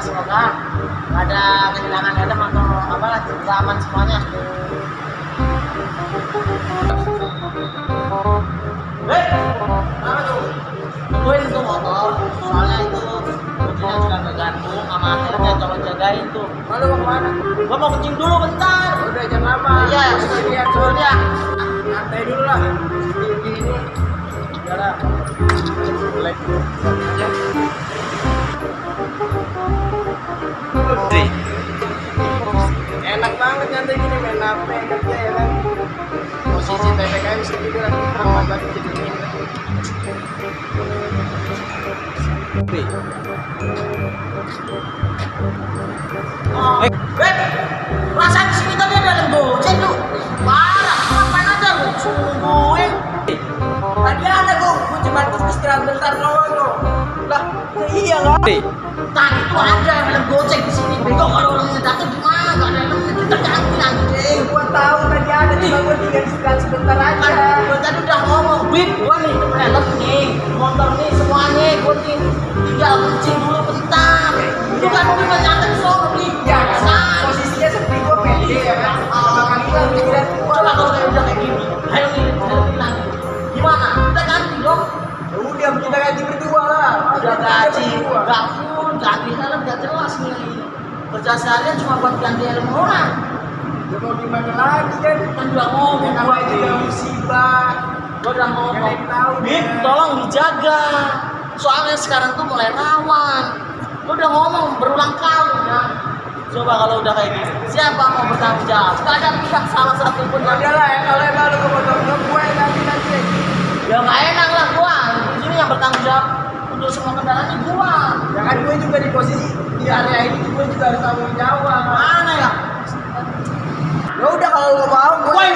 semoga ada kehilangan helm atau apalah aman semuanya eh, apa tuh? Gue itu motor, soalnya mau kencing dulu bentar. Udah jam lama. Iya, sekalian sebelumnya. Santai dulu lah. Ini, ini. Udah lah. Black Enak banget nyantai gini main HP kerja ya kan. Posisi PPKM segini lah aman banget jadi ini. Oh. Eh, perasaan di sini tadi ada yang goceng. Parah, ngapain aja lu sungguhin. Tadi ada kok, gue cuma istirahat bentar doang kok. Lah, ya iya kan? Tadi tuh ada bilang goceng di sini. Bego kalau orangnya datang gimana? Gak ada helmnya kita ganti anjing. Gue tahu tadi ada, cuma gue tinggal sebentar Kan aja. gue tadi udah ngomong, Bit, gue nih helm nih, motor nih, semuanya nih tinggal kencing dulu bentar. Itu kan gue mau nyantai sono nih. Ya, Kan. posisinya seperti gue pede ya kan. Gue pikiran gue Coba kalau kayak udah kayak gini, ayo nih. Gimana? Kita ganti dong. Ya udah kita ganti berdua. Udah gaji, berdua. gak full, ganti helm gak jelas nih. Kerja seharian cuma buat ganti helm orang. Ya mau gimana lagi kan? Kan udah ngomong gua juga nih. musibah. Gue udah ngomong. Bit, kan? tolong dijaga. Soalnya sekarang tuh mulai rawan. Gue udah ngomong berulang kali ya. Coba kalau udah kayak gini, siapa mau bertanggung jawab? Gak ada pihak salah satu pun. Ya udah lah ya kalau emang lu ke motor gue, gue ganti nanti. Ya nggak enak lah gua. Di sini yang bertanggung jawab untuk semua kendaraan ini gua. Ya kan gue juga di posisi di area ini gue juga harus tanggung jawab. Mana ya? Ya udah kalau lu mau gue.